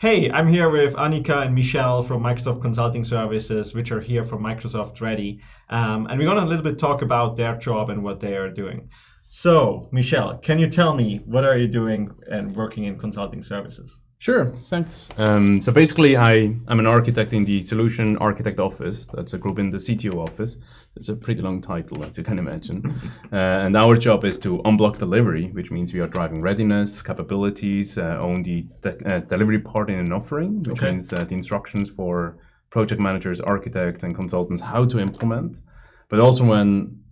Hey, I'm here with Annika and Michelle from Microsoft Consulting Services, which are here from Microsoft Ready. Um, and we're going to a little bit talk about their job and what they are doing. So, Michelle, can you tell me what are you doing and working in consulting services? Sure, thanks. Um, so basically, I, I'm an architect in the Solution Architect Office. That's a group in the CTO office. It's a pretty long title, as you can imagine. uh, and our job is to unblock delivery, which means we are driving readiness, capabilities, uh, own the de uh, delivery part in an offering, which okay. means uh, the instructions for project managers, architects, and consultants how to implement. But also when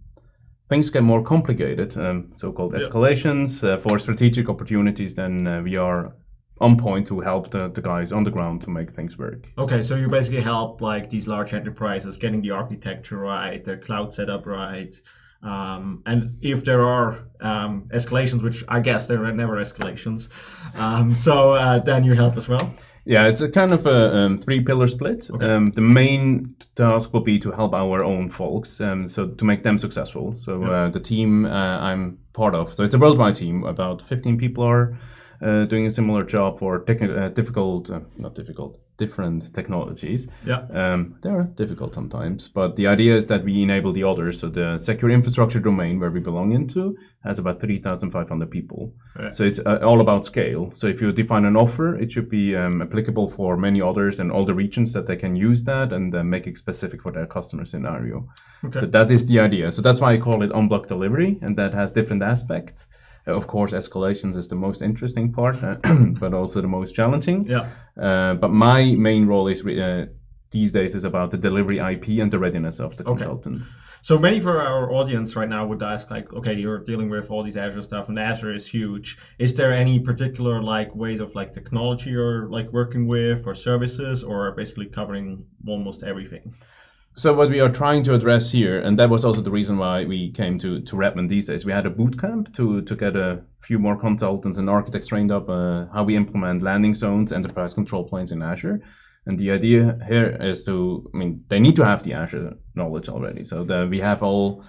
things get more complicated, um, so-called escalations uh, for strategic opportunities, then uh, we are on point to help the, the guys on the ground to make things work. Okay, so you basically help like these large enterprises getting the architecture right, the cloud setup right, um, and if there are um, escalations, which I guess there are never escalations, um, so uh, then you help as well. Yeah, it's a kind of a um, three-pillar split. Okay. Um, the main task will be to help our own folks, um, so to make them successful. So yeah. uh, the team uh, I'm part of, so it's a worldwide team. About 15 people are doing a similar job for uh, difficult, uh, not difficult, different technologies. Yeah. Um, they are difficult sometimes, but the idea is that we enable the others. So the secure infrastructure domain where we belong into has about 3,500 people. Right. So it's uh, all about scale. So if you define an offer, it should be um, applicable for many others and all the regions that they can use that and uh, make it specific for their customer scenario. Okay. So that is the idea. So that's why I call it unblock delivery, and that has different aspects. Of course, escalations is the most interesting part, but also the most challenging. Yeah. Uh, but my main role is uh, these days is about the delivery IP and the readiness of the okay. consultants. So many for our audience right now would ask like, okay, you're dealing with all these Azure stuff and Azure is huge. Is there any particular like ways of like technology you're like working with or services or basically covering almost everything? So what we are trying to address here, and that was also the reason why we came to, to Redmond these days, we had a boot camp to, to get a few more consultants and architects trained up uh, how we implement landing zones, enterprise control planes in Azure. And the idea here is to, I mean, they need to have the Azure knowledge already. So the, we have all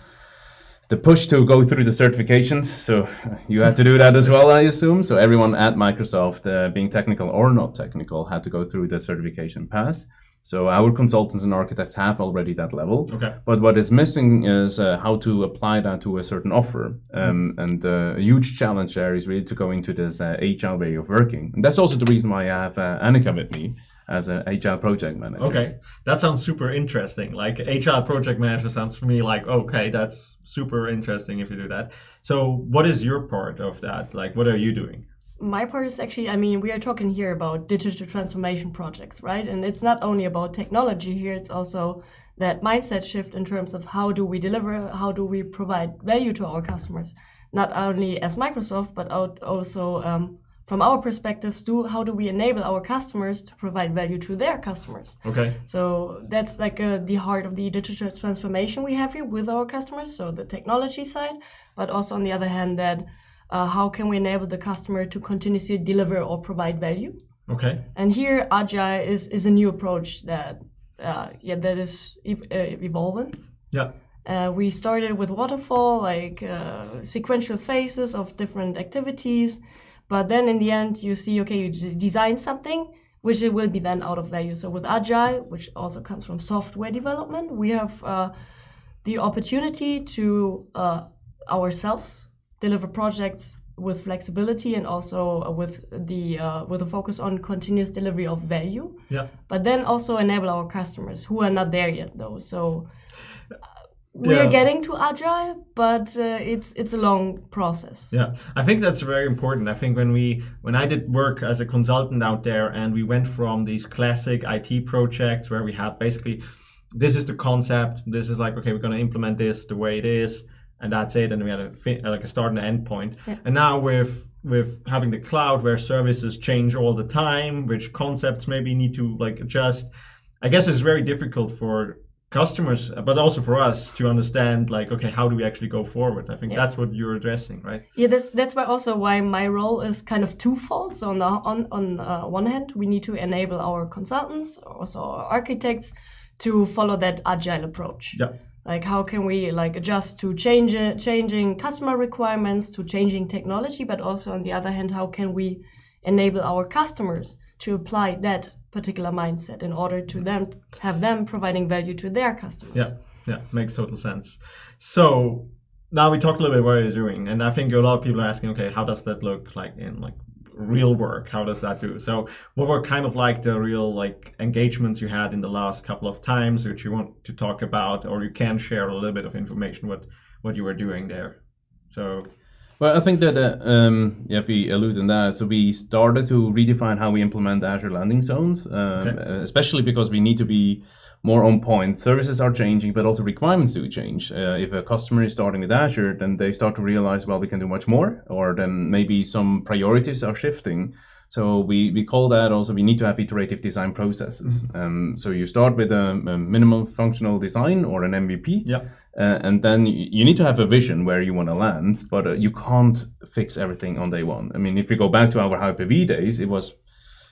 the push to go through the certifications. So you had to do that as well, I assume. So everyone at Microsoft, uh, being technical or not technical, had to go through the certification path. So our consultants and architects have already that level. Okay. But what is missing is uh, how to apply that to a certain offer. Um, mm. And uh, a huge challenge there is really to go into this uh, agile way of working. And that's also the reason why I have uh, Annika with me as an agile project manager. Okay, that sounds super interesting. Like agile project manager sounds for me like okay, that's super interesting if you do that. So what is your part of that? Like what are you doing? My part is actually, I mean, we are talking here about digital transformation projects, right? And it's not only about technology here, it's also that mindset shift in terms of how do we deliver, how do we provide value to our customers, not only as Microsoft, but also um, from our perspectives, do how do we enable our customers to provide value to their customers? Okay. So that's like uh, the heart of the digital transformation we have here with our customers. So the technology side, but also on the other hand that uh, how can we enable the customer to continuously deliver or provide value. Okay. And here, agile is is a new approach that uh, yeah that is ev uh, evolving. Yeah. Uh, we started with waterfall, like uh, sequential phases of different activities, but then in the end, you see, okay, you design something, which it will be then out of value. So with agile, which also comes from software development, we have uh, the opportunity to ourselves deliver projects with flexibility and also uh, with the uh, with a focus on continuous delivery of value. Yeah. But then also enable our customers who are not there yet though. So uh, we yeah. are getting to agile, but uh, it's it's a long process. Yeah, I think that's very important. I think when we when I did work as a consultant out there, and we went from these classic IT projects where we had basically this is the concept, this is like okay, we're going to implement this the way it is and that's it. And we had a like a start and an end point. Yeah. And now with with having the cloud where services change all the time, which concepts maybe need to like adjust. I guess it's very difficult for customers, but also for us to understand like, okay, how do we actually go forward? I think yeah. that's what you're addressing, right? Yeah, that's that's why also why my role is kind of twofold. So on the on on uh, one hand, we need to enable our consultants, also our architects, to follow that agile approach. Yeah like how can we like adjust to change changing customer requirements to changing technology but also on the other hand how can we enable our customers to apply that particular mindset in order to then have them providing value to their customers. Yeah, yeah, makes total sense. So now we talked a little bit what you're doing, and I think a lot of people are asking, okay, how does that look like in like real work? How does that do? So what were kind of like the real like engagements you had in the last couple of times, which you want to talk about, or you can share a little bit of information what what you were doing there. So Well, I think that uh, um, yeah, if we allude on that. So we started to redefine how we implement Azure landing zones, um, Okay. especially because we need to be more on point. Services are changing, but also requirements do change. Uh, if a customer is starting with Azure, then they start to realize, well, we can do much more, or then maybe some priorities are shifting. So we, we call that also we need to have iterative design processes. Um, so you start with a, a minimum functional design or an MVP, yeah, uh, and then you need to have a vision where you want to land, but uh, you can't fix everything on day one. I mean, if you go back to our Hyper-V days, it was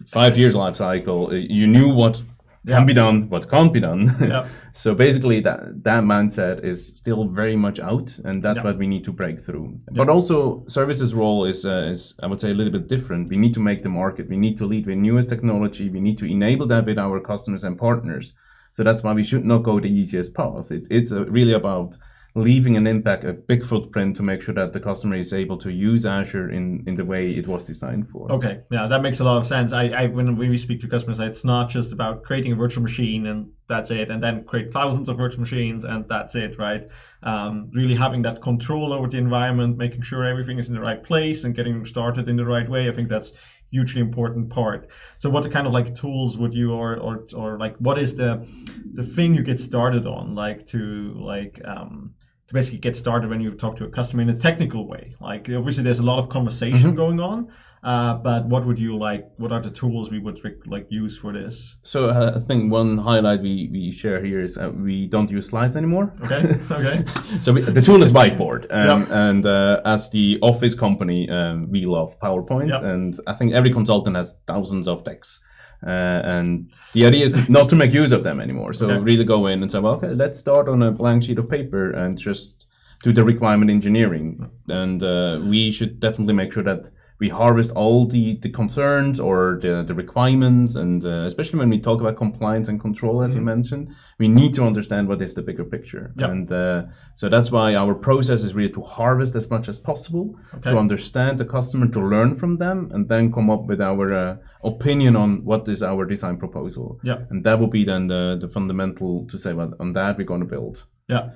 five years life cycle. Uh, You knew what Yeah. can be done, what can't be done. Yeah. so basically, that that mindset is still very much out, and that's Yeah. what we need to break through. But also, services role is uh, is I would say a little bit different. We need to make the market. We need to lead with newest technology. We need to enable that with our customers and partners. So that's why we should not go the easiest path. It, it's uh, really about leaving an impact, a big footprint to make sure that the customer is able to use Azure in, in the way it was designed for. Okay, yeah, that makes a lot of sense. I, I when we speak to customers, it's not just about creating a virtual machine and that's it, and then create thousands of virtual machines and that's it, right? Um, really having that control over the environment, making sure everything is in the right place and getting started in the right way. I think that's hugely important part. So, what kind of like tools would you or or or like what is the the thing you get started on, like to like um, to basically get started when you talk to a customer in a technical way. Like obviously there's a lot of conversation mm-hmm. going on, uh, but what would you like? What are the tools we would like use for this? So uh, I think one highlight we, we share here is uh, we don't use slides anymore. Okay, okay, So we, the tool is Whiteboard, um, and uh, as the Office company, um, we love PowerPoint, Yep. and I think every consultant has thousands of decks. Uh, and the idea is not to make use of them anymore. So Okay. really go in and say, well, okay, let's start on a blank sheet of paper and just do the requirement engineering. And uh, we should definitely make sure that we harvest all the, the concerns or the, the requirements. And uh, especially when we talk about compliance and control, as you mentioned, we need to understand what is the bigger picture. Yep. And uh, so that's why our process is really to harvest as much as possible, Okay. to understand the customer, to learn from them, and then come up with our uh, opinion on what is our design proposal. Yeah. And that will be then the, the fundamental to say, well, on that we're going to build. yeah.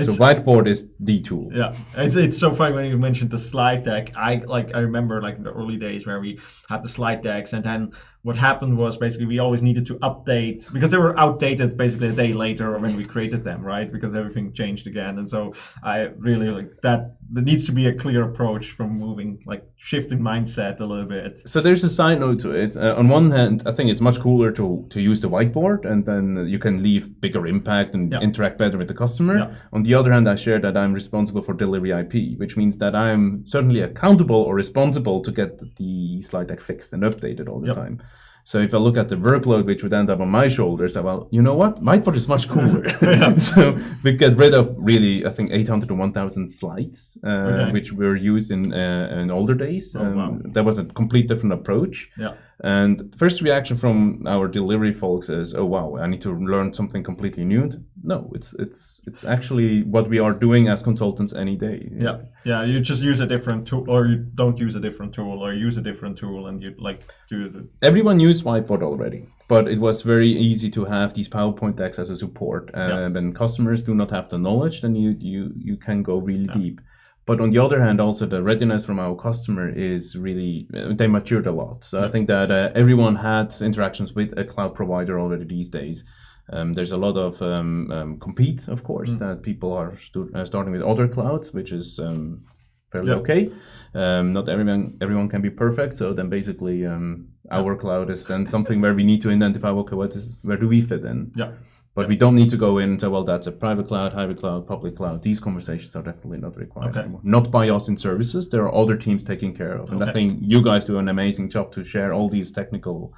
So whiteboard is the tool. yeah, it's it's so funny when you mentioned the slide deck. I like I remember like in the early days where we had the slide decks, and then what happened was basically we always needed to update because they were outdated basically a day later when we created them, right? Because everything changed again, and so I really like that. There needs to be a clear approach from moving like shifting mindset a little bit. So there's a side note to it. Uh, on one hand, I think it's much cooler to to use the whiteboard, and then you can leave bigger impact and Yeah. interact better with the customer. Yeah. On the other hand, I share that I'm responsible for delivery IP, which means that I'm certainly accountable or responsible to get the slide deck fixed and updated all the Yep. time. So if I look at the workload which would end up on my shoulders, I well, you know what, whiteboard is much cooler. so we get rid of really, I think 800 to 1,000 slides, uh, Okay. which were used in uh, in older days. Oh, Um, wow. That was a complete different approach. Yeah. And first reaction from our delivery folks is, "Oh wow, I need to learn something completely new." No, it's it's it's actually what we are doing as consultants any day. Yeah, yeah. You just use a different tool, or you don't use a different tool, or use a different tool, and you like do the Everyone used Whiteboard already, but it was very easy to have these PowerPoint decks as a support. Uh, Yeah. When customers do not have the knowledge, then you you you can go really deep. But on the other hand, also the readiness from our customer is really uh, they matured a lot. So I think that uh, everyone had interactions with a cloud provider already these days. Um, there's a lot of um, um, compete, of course, that people are uh, starting with other clouds, which is um, fairly Yeah. okay. Um, not everyone everyone can be perfect. So then basically, um, our cloud is then something where we need to identify okay, what is where do we fit in? yeah. But we don't need to go in and say, well, that's a private cloud, hybrid cloud, public cloud. These conversations are definitely not required Okay. anymore. Not by us in services. There are other teams taking care of. And I Okay. think you guys do an amazing job to share all these technical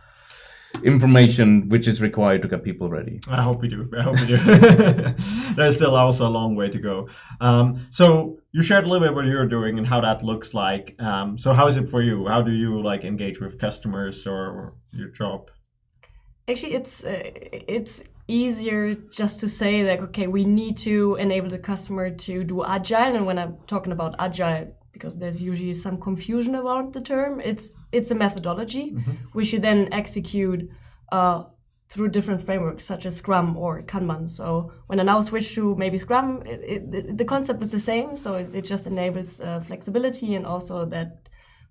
information which is required to get people ready. I hope we do. I hope we do. There's still also a long way to go. Um, so you shared a little bit what you're doing and how that looks like. Um, so how is it for you? How do you like engage with customers or your job? Actually, it's uh, it's easier just to say like, okay, we need to enable the customer to do agile. And when I'm talking about agile, because there's usually some confusion around the term, it's it's a methodology Mm-hmm. which you then execute uh, through different frameworks such as Scrum or Kanban. So when I now switch to maybe Scrum, it, it, the- the concept is the same. So it, it just enables uh, flexibility and also that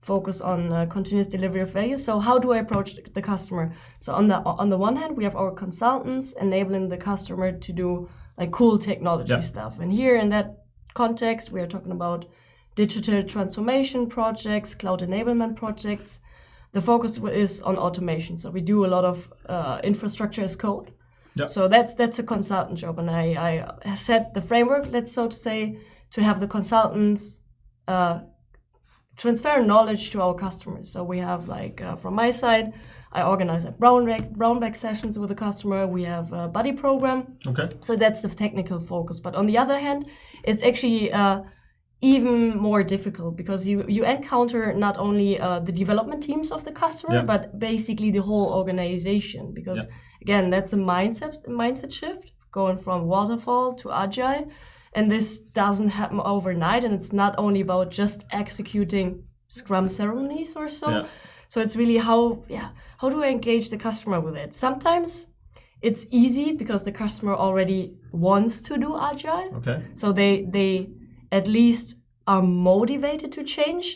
focus on uh, continuous delivery of value. So how do I approach the customer? So on the on the one hand, we have our consultants enabling the customer to do like cool technology Yeah. stuff. And here in that context, we are talking about digital transformation projects, cloud enablement projects. The focus is on automation. So we do a lot of uh, infrastructure as code. Yeah. So that's that's a consultant job, and I, I set the framework, let's so to say, to have the consultants uh, transfer knowledge to our customers. So we have like uh, from my side, I organize like brown bag, brown bag sessions with the customer. We have a buddy program. Okay. So that's the technical focus. But on the other hand, it's actually uh, even more difficult because you you encounter not only uh, the development teams of the customer, Yeah. but basically the whole organization. Because again, that's a mindset mindset shift going from waterfall to agile, and this doesn't happen overnight. And it's not only about just executing Scrum ceremonies or so. Yeah. So it's really how yeah how do I engage the customer with it? Sometimes it's easy because the customer already wants to do agile Okay. so they they at least are motivated to change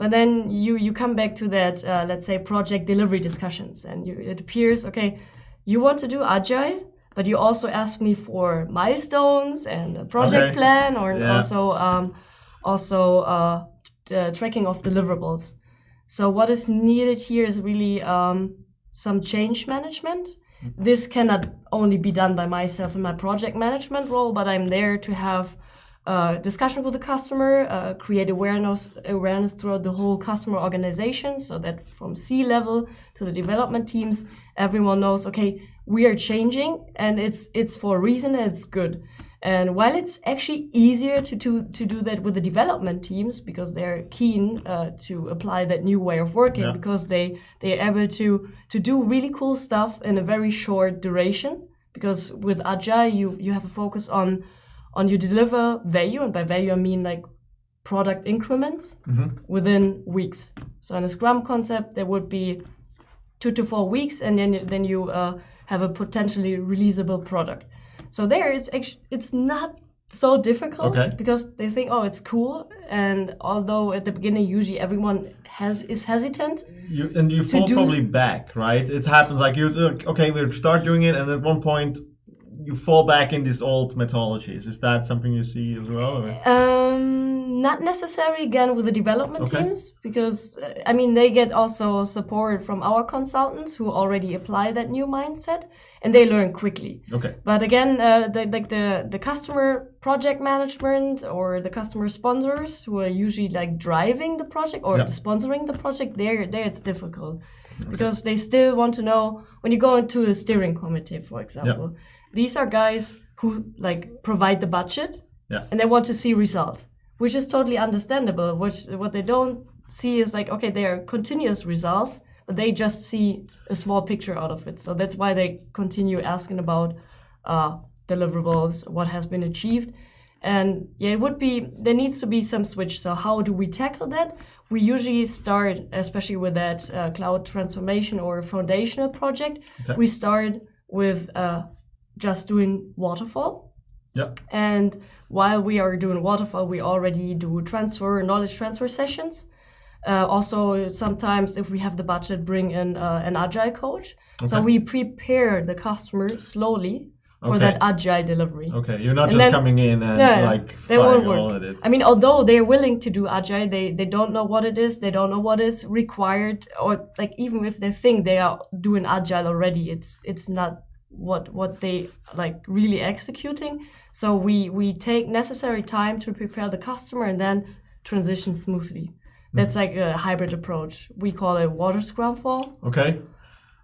but then you you come back to that uh, let's say project delivery discussions and you, it appears okay you want to do agile but you also ask me for milestones and a project Okay. plan or Yeah. also um, also uh, uh, tracking of deliverables so what is needed here is really um, some change management. This cannot only be done by myself in my project management role, but I'm there to have uh, discussion with the customer, uh, create awareness awareness throughout the whole customer organization, so that from C level to the development teams, everyone knows okay we are changing and it's it's for a reason and it's good. And while it's actually easier to, to, to do that with the development teams because they're keen uh, to apply that new way of working Yeah. because they they're able to to do really cool stuff in a very short duration. Because with agile, you you have a focus on on you deliver value, and by value I mean like product increments within weeks. So in a Scrum concept, there would be two to four weeks, and then then you uh, have a potentially releasable product. So there, it's actually it's not so difficult Okay. because they think, oh, it's cool. And although at the beginning, usually everyone has is hesitant. You and you fall probably back, right? It happens like you okay, we'll start doing it, and at one point you fall back in these old methodologies. Is that something you see as well? or- Um, not necessarily again with the development Okay. teams because uh, I mean they get also support from our consultants who already apply that new mindset and they learn quickly. Okay. But again, uh, the, like the the customer project management or the customer sponsors who are usually like driving the project or Yeah. sponsoring the project, there there it's difficult because they still want to know when you go into a steering committee, for example. These are guys who like provide the budget Yeah. and they want to see results, which is totally understandable. Which what they don't see is like okay, they are continuous results, but they just see a small picture out of it. So that's why they continue asking about uh, deliverables, what has been achieved, and yeah, it would be there needs to be some switch. So how do we tackle that? We usually start, especially with that uh, cloud transformation or foundational project, Okay. we start with uh, just doing waterfall. Yeah. And while we are doing waterfall, we already do transfer, knowledge transfer sessions. Uh, also, sometimes if we have the budget, bring in uh, an agile coach. So we prepare the customer slowly for Okay. that agile delivery. Okay. You're not And just then- coming in and No, like they won't work. it. I mean, although they're willing to do agile, they they don't know what it is. They don't know what is required, or like even if they think they are doing agile already, it's it's not what what they like really executing. So we we take necessary time to prepare the customer and then transition smoothly. That's like a hybrid approach. We call it water scrum fall. Okay.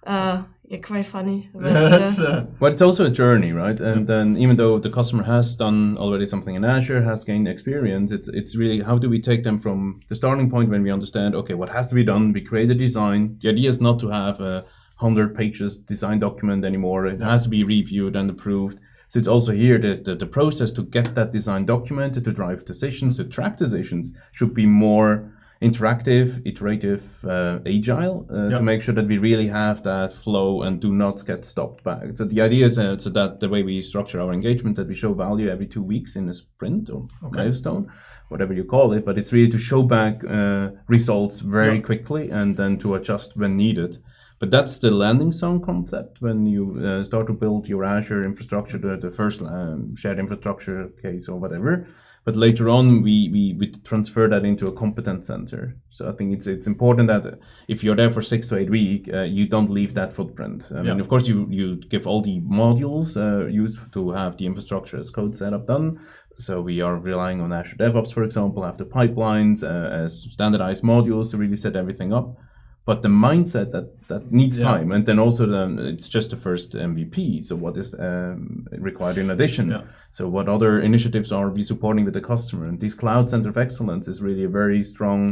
Uh, yeah, quite funny. But, That's, uh, uh, But it's also a journey, right? And then even though the customer has done already something in Azure, has gained experience, it's it's really how do we take them from the starting point when we understand, okay, what has to be done? We create a design. The idea is not to have a hundred pages design document anymore. It has to be reviewed and approved. So it's also here that the, the process to get that design documented, to drive decisions, to track decisions, should be more interactive, iterative, uh, agile uh, Yeah. to make sure that we really have that flow and do not get stopped back. So the idea is uh, so that the way we structure our engagement that we show value every two weeks in a sprint or milestone, whatever you call it, but it's really to show back uh, results very Yeah. quickly and then to adjust when needed. But that's the landing zone concept when you uh, start to build your Azure infrastructure, the, the first um, shared infrastructure case or whatever. But later on, we, we, we transfer that into a competence center. So I think it's it's important that if you're there for six to eight weeks, uh, you don't leave that footprint. I mean, of course, you, you give all the modules uh, used to have the infrastructure as code setup done. So we are relying on Azure DevOps, for example, have the pipelines uh, as standardized modules to really set everything up but the mindset that that needs Yeah. time and then also the, it's just the first mvp so what is um, required in addition Yeah. so what other initiatives are we supporting with the customer and this cloud center of excellence is really a very strong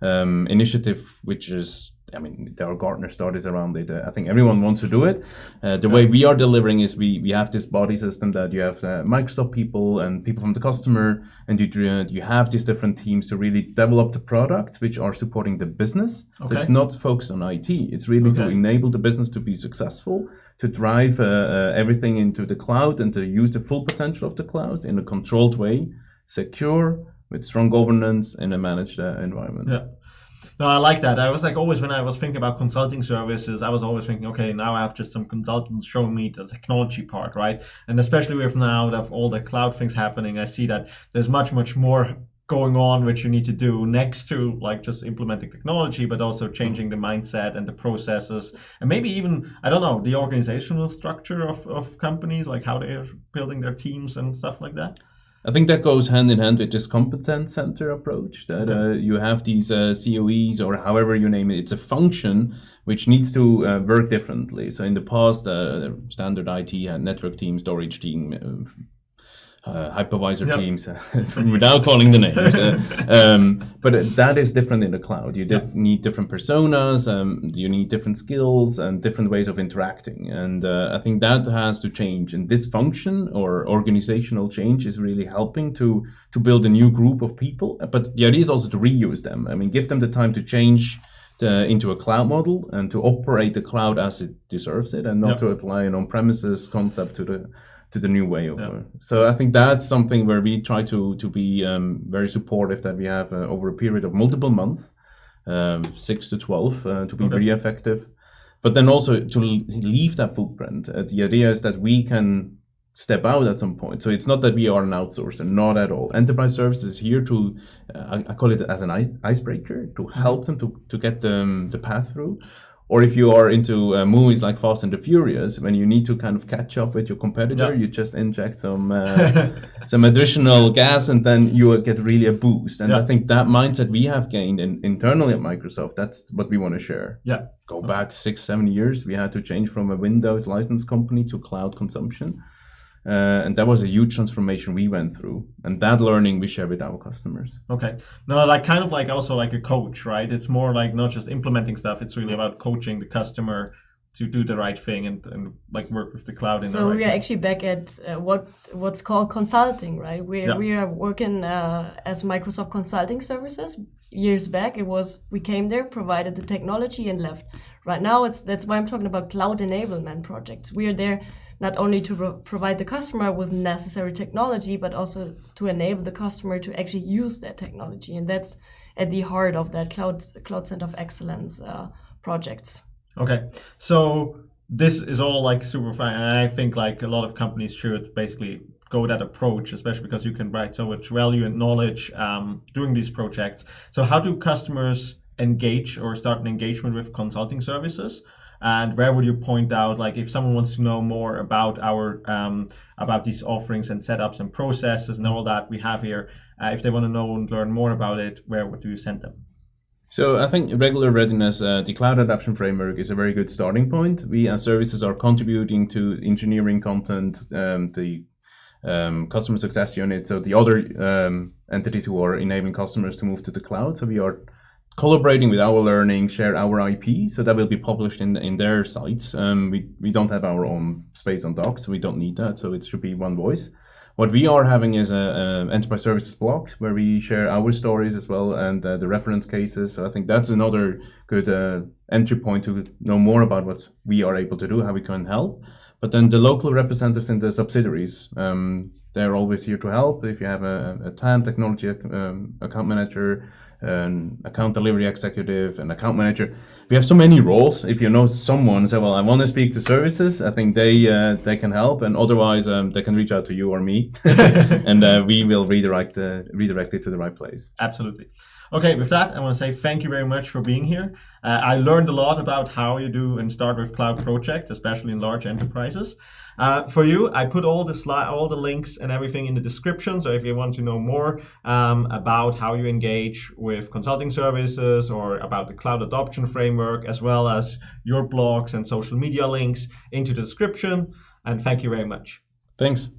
um, initiative which is I mean, there are Gartner studies around it. I think everyone wants to do it. Uh, the way we are delivering is we, we have this body system that you have uh, Microsoft people and people from the customer, and you uh, you have these different teams to really develop the products which are supporting the business. So it's not focused on IT. It's really to enable the business to be successful, to drive uh, uh, everything into the cloud, and to use the full potential of the cloud in a controlled way, secure, with strong governance in a managed uh, environment. Yeah. No, I like that. I was like always when I was thinking about consulting services, I was always thinking, okay, now I have just some consultants showing me the technology part, right? And especially with now that all the cloud things happening, I see that there's much, much more going on which you need to do next to like just implementing technology, but also changing the mindset and the processes, and maybe even I don't know the organizational structure of, of companies, like how they're building their teams and stuff like that. I think that goes hand in hand with this competence center approach that uh, you have these uh, COEs or however you name it. It's a function which needs to uh, work differently. So in the past, uh, standard IT had network team, storage team, uh, uh, hypervisor Yep. teams, without calling the names. Uh, um, but uh, that is different in the cloud. You did need different personas, um, you need different skills and different ways of interacting. And uh, I think that has to change. And this function or organizational change is really helping to to build a new group of people. But the idea is also to reuse them. I mean, give them the time to change. To, into a cloud model and to operate the cloud as it deserves it, and not Yep. to apply an on-premises concept to the to the new way of Yeah. work. So I think that's something where we try to to be um, very supportive that we have uh, over a period of multiple months, um, six to twelve, uh, to be Okay. really effective. But then also to leave that footprint. Uh, the idea is that we can step out at some point. So it's not that we are an outsourcer, not at all. Enterprise services is here to, uh, I, I call it as an ice, icebreaker, to help them to, to get them the path through. Or if you are into uh, movies like Fast and the Furious, when you need to kind of catch up with your competitor, Yeah. you just inject some uh, some additional gas, and then you get really a boost. And I think that mindset we have gained in, internally at Microsoft, that's what we want to share. Yeah. Go back six, seven years, we had to change from a Windows license company to cloud consumption. Uh, and that was a huge transformation we went through. And that learning we share with our customers. Okay. Now, like kind of like also like a coach, right? It's more like not just implementing stuff. It's really about coaching the customer to do the right thing and, and like work with the cloud in So the right we are way. actually back at uh, what what's called consulting, right? We Yeah. we are working uh, as Microsoft Consulting Services. Years back, it was we came there, provided the technology, and left. Right now, it's that's why I'm talking about cloud enablement projects. We are there not only to pro- provide the customer with necessary technology, but also to enable the customer to actually use that technology, and that's at the heart of that cloud cloud center of excellence uh, projects. Okay. So this is all like super fine. And I think like a lot of companies should basically go that approach, especially because you can write so much value and knowledge um, doing these projects. So how do customers engage or start an engagement with consulting services? And where would you point out, like, if someone wants to know more about our um, about these offerings and setups and processes and all that we have here, uh, if they want to know and learn more about it, where would you send them? So I think regular readiness, uh, the cloud adoption framework is a very good starting point. We as services are contributing to engineering content, um, the um, customer success unit, so the other um, entities who are enabling customers to move to the cloud. So we are collaborating with our learning, share our IP, so that will be published in in their sites. Um, we we don't have our own space on Docs, so we don't need that. So it should be one voice. What we are having is a, a enterprise services blog where we share our stories as well and uh, the reference cases. So I think that's another good uh, entry point to know more about what we are able to do, how we can help. But then the local representatives in the subsidiaries, um, they're always here to help. If you have a, a TAM technology um, account manager, an account delivery executive, an account manager, we have so many roles. If you know someone, say, well, I want to speak to services, I think they uh, they can help, and otherwise um, they can reach out to you or me, and uh, we will redirect uh, redirect it to the right place. Absolutely. Okay, with that, I want to say thank you very much for being here. Uh, I learned a lot about how you do and start with cloud projects, especially in large enterprises. Uh, for you, I put all the slide, all the links and everything in the description. So if you want to know more um, about how you engage with consulting services or about the cloud adoption framework, as well as your blogs and social media links into the description. And thank you very much. Thanks.